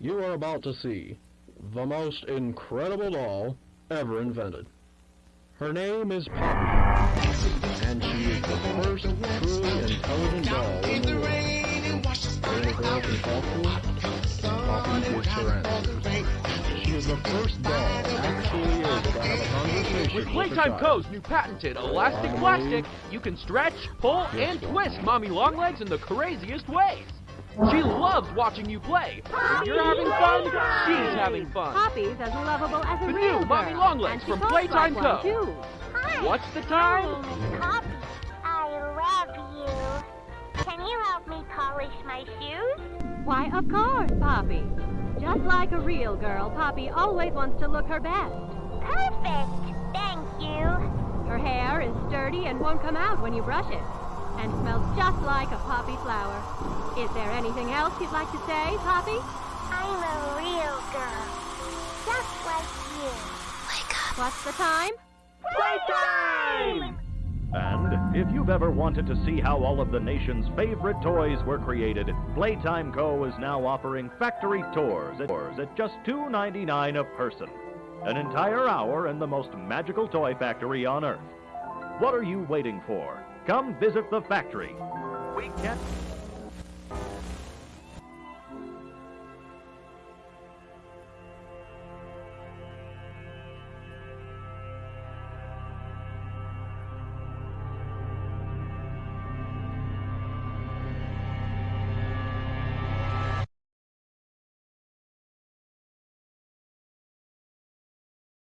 You are about to see the most incredible doll ever invented. Her name is Poppy, and she is the first truly intelligent doll in the world. Girl can talk to her, Poppy gives her answers. She is the first doll actually able to have a conversation With with Playtime. Co.'s new patented elastic plastic, you can stretch, pull, and twist Mommy Longlegs in the craziest ways. She loves watching you play. When you're having fun, she's having fun. Poppy's as lovable as a The real new Mommy Longlegs from Playtime like Co. one, too. Hi. What's the time? Poppy. I love you. Can you help me polish my shoes? Why, of course, Poppy. Just like a real girl, Poppy always wants to look her best. Perfect. Thank you. Her hair is sturdy and won't come out when you brush it, and smells just like a poppy flower. Is there anything else you'd like to say, Poppy? I'm a real girl. Just like you. Wake up. What's the time? Playtime! And if you've ever wanted to see how all of the nation's favorite toys were created, Playtime Co. is now offering factory tours at, tours at just $2.99 a person. An entire hour in the most magical toy factory on Earth. What are you waiting for? Come visit the factory. We can't.